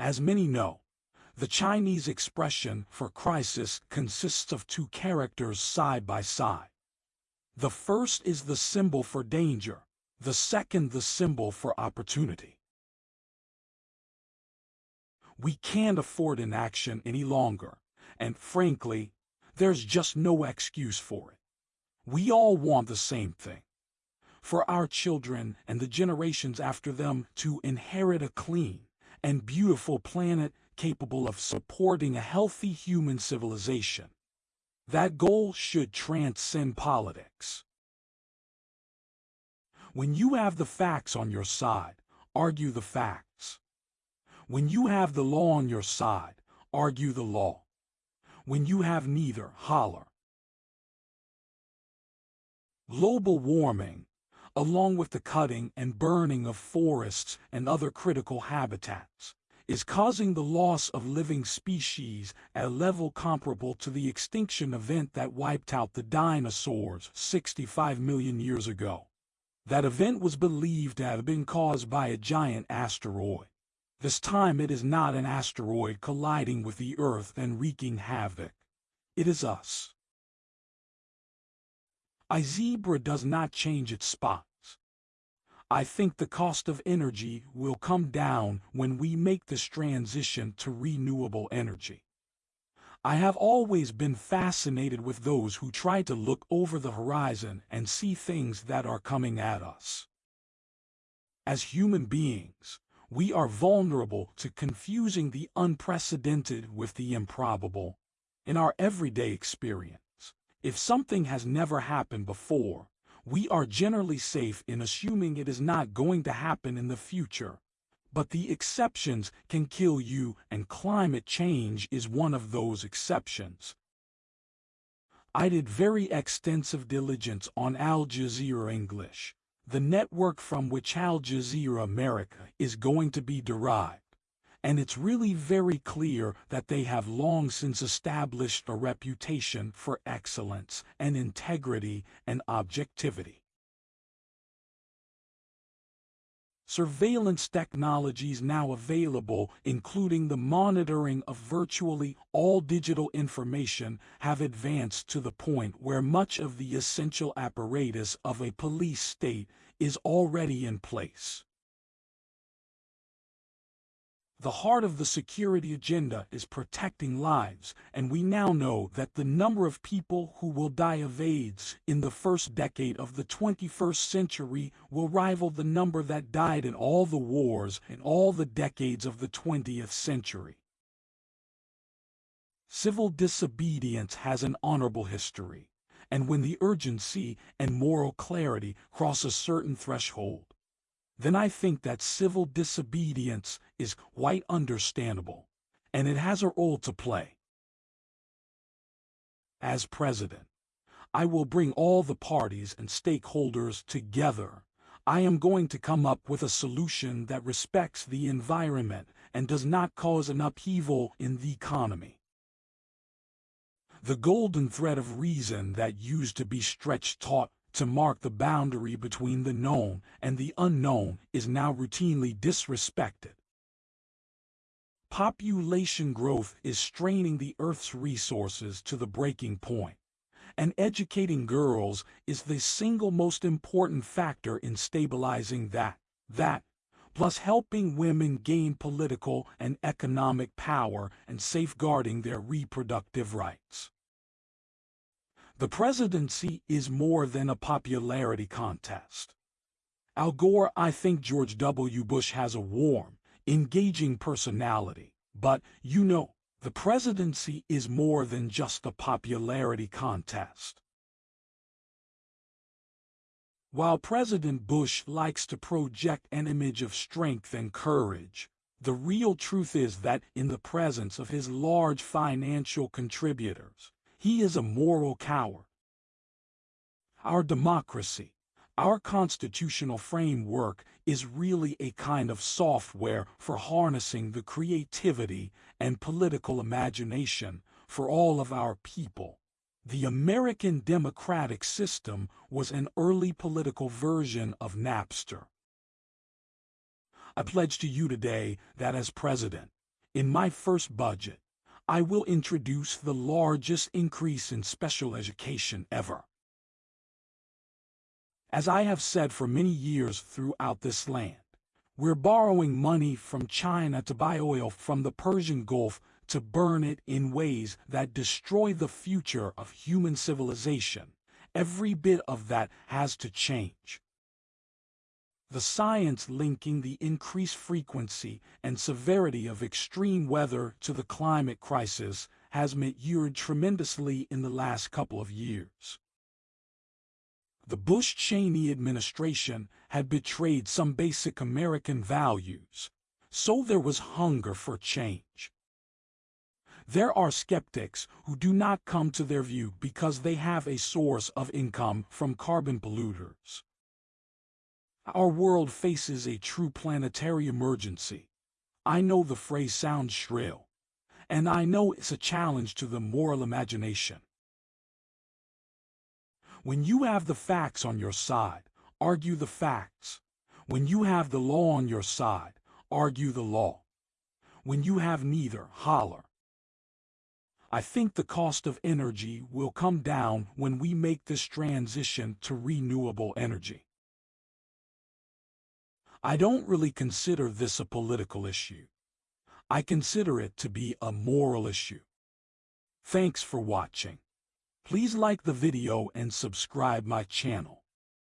As many know, the Chinese expression for crisis consists of two characters side by side. The first is the symbol for danger, the second the symbol for opportunity. We can't afford inaction any longer, and frankly, there's just no excuse for it. We all want the same thing. For our children and the generations after them to inherit a clean and beautiful planet capable of supporting a healthy human civilization. That goal should transcend politics. When you have the facts on your side, argue the facts. When you have the law on your side, argue the law. When you have neither, holler. Global warming, along with the cutting and burning of forests and other critical habitats, is causing the loss of living species at a level comparable to the extinction event that wiped out the dinosaurs 65 million years ago. That event was believed to have been caused by a giant asteroid. This time it is not an asteroid colliding with the Earth and wreaking havoc. It is us. A zebra does not change its spots. I think the cost of energy will come down when we make this transition to renewable energy. I have always been fascinated with those who try to look over the horizon and see things that are coming at us. As human beings, we are vulnerable to confusing the unprecedented with the improbable. In our everyday experience, if something has never happened before, we are generally safe in assuming it is not going to happen in the future. But the exceptions can kill you and climate change is one of those exceptions. I did very extensive diligence on Al Jazeera English, the network from which Al Jazeera America is going to be derived and it's really very clear that they have long since established a reputation for excellence and integrity and objectivity. Surveillance technologies now available, including the monitoring of virtually all digital information, have advanced to the point where much of the essential apparatus of a police state is already in place. The heart of the security agenda is protecting lives, and we now know that the number of people who will die of AIDS in the first decade of the 21st century will rival the number that died in all the wars in all the decades of the 20th century. Civil disobedience has an honorable history, and when the urgency and moral clarity cross a certain threshold, then I think that civil disobedience is quite understandable, and it has a role to play. As president, I will bring all the parties and stakeholders together. I am going to come up with a solution that respects the environment and does not cause an upheaval in the economy. The golden thread of reason that used to be stretched taut to mark the boundary between the known and the unknown is now routinely disrespected. Population growth is straining the Earth's resources to the breaking point, and educating girls is the single most important factor in stabilizing that, that, plus helping women gain political and economic power and safeguarding their reproductive rights. The presidency is more than a popularity contest. Al Gore, I think George W. Bush has a warm, engaging personality, but, you know, the presidency is more than just a popularity contest. While President Bush likes to project an image of strength and courage, the real truth is that in the presence of his large financial contributors, he is a moral coward. Our democracy, our constitutional framework is really a kind of software for harnessing the creativity and political imagination for all of our people. The American democratic system was an early political version of Napster. I pledge to you today that as president, In my first budget, I will introduce the largest increase in special education ever. As I have said for many years throughout this land, we're borrowing money from China to buy oil from the Persian Gulf to burn it in ways that destroy the future of human civilization. Every bit of that has to change. The science linking the increased frequency and severity of extreme weather to the climate crisis has matured tremendously in the last couple of years. The Bush-Cheney administration had betrayed some basic American values, so there was hunger for change. There are skeptics who do not come to their view because they have a source of income from carbon polluters. Our world faces a true planetary emergency. I know the phrase sounds shrill, and I know it's a challenge to the moral imagination. When you have the facts on your side, argue the facts. When you have the law on your side, argue the law. When you have neither, holler. I think the cost of energy will come down when we make this transition to renewable energy. I don't really consider this a political issue. I consider it to be a moral issue. Thanks for watching. Please like the video and subscribe my channel.